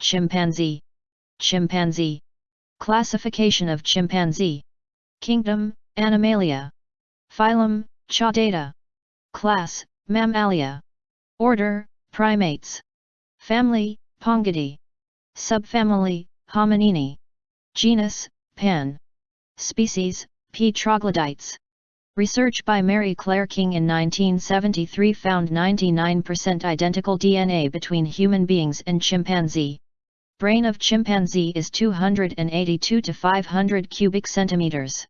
Chimpanzee. Chimpanzee. Classification of chimpanzee. Kingdom, Animalia. Phylum, Chordata. Class, Mammalia. Order, Primates. Family, Pongidae. Subfamily, Hominini. Genus, Pan. Species, P. troglodytes. Research by Mary Claire King in 1973 found 99% identical DNA between human beings and chimpanzee. Brain of chimpanzee is 282 to 500 cubic centimeters.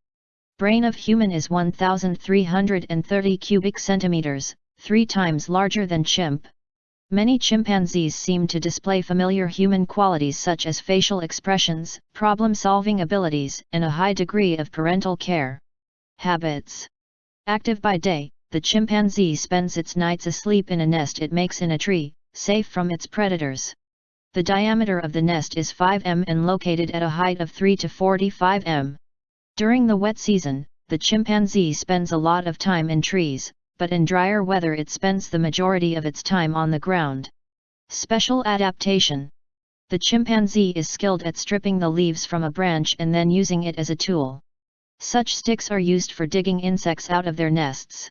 Brain of human is 1330 cubic centimeters, three times larger than chimp. Many chimpanzees seem to display familiar human qualities such as facial expressions, problem-solving abilities, and a high degree of parental care. Habits Active by day, the chimpanzee spends its nights asleep in a nest it makes in a tree, safe from its predators. The diameter of the nest is 5 m and located at a height of 3 to 45 m. During the wet season, the chimpanzee spends a lot of time in trees, but in drier weather it spends the majority of its time on the ground. Special adaptation The chimpanzee is skilled at stripping the leaves from a branch and then using it as a tool. Such sticks are used for digging insects out of their nests.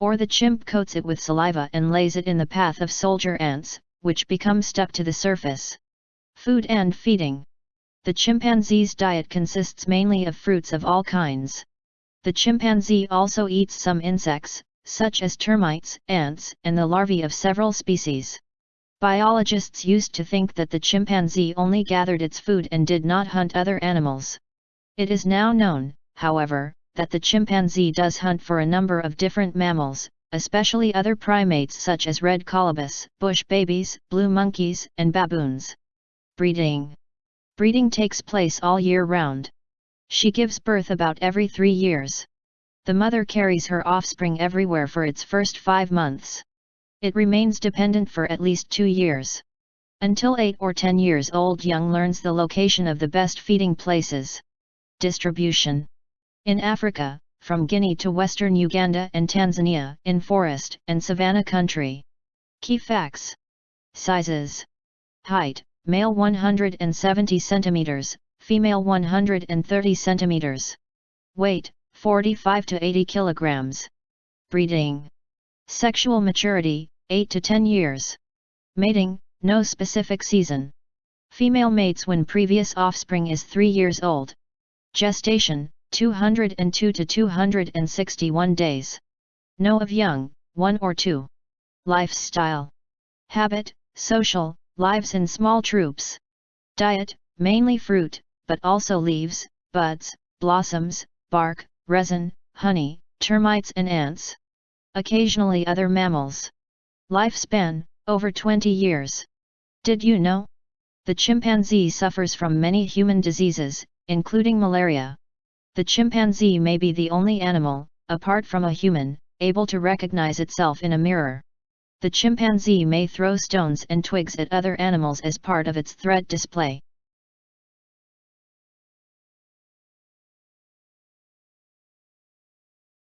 Or the chimp coats it with saliva and lays it in the path of soldier ants, which become stuck to the surface. Food and feeding. The chimpanzee's diet consists mainly of fruits of all kinds. The chimpanzee also eats some insects, such as termites, ants, and the larvae of several species. Biologists used to think that the chimpanzee only gathered its food and did not hunt other animals. It is now known, however, that the chimpanzee does hunt for a number of different mammals, especially other primates such as red colobus, bush babies, blue monkeys, and baboons. Breeding Breeding takes place all year round. She gives birth about every three years. The mother carries her offspring everywhere for its first five months. It remains dependent for at least two years. Until 8 or 10 years old young learns the location of the best feeding places. Distribution in Africa, from Guinea to western Uganda and Tanzania, in forest and savanna country. Key facts Sizes Height, male 170 cm, female 130 cm. Weight, 45 to 80 kg. Breeding Sexual maturity, 8 to 10 years. Mating, no specific season. Female mates when previous offspring is 3 years old. Gestation, 202 to 261 days. No of young, 1 or 2. Lifestyle. Habit, social, lives in small troops. Diet, mainly fruit, but also leaves, buds, blossoms, bark, resin, honey, termites and ants. Occasionally other mammals. Lifespan, over 20 years. Did you know? The chimpanzee suffers from many human diseases, including malaria. The chimpanzee may be the only animal, apart from a human, able to recognize itself in a mirror. The chimpanzee may throw stones and twigs at other animals as part of its threat display.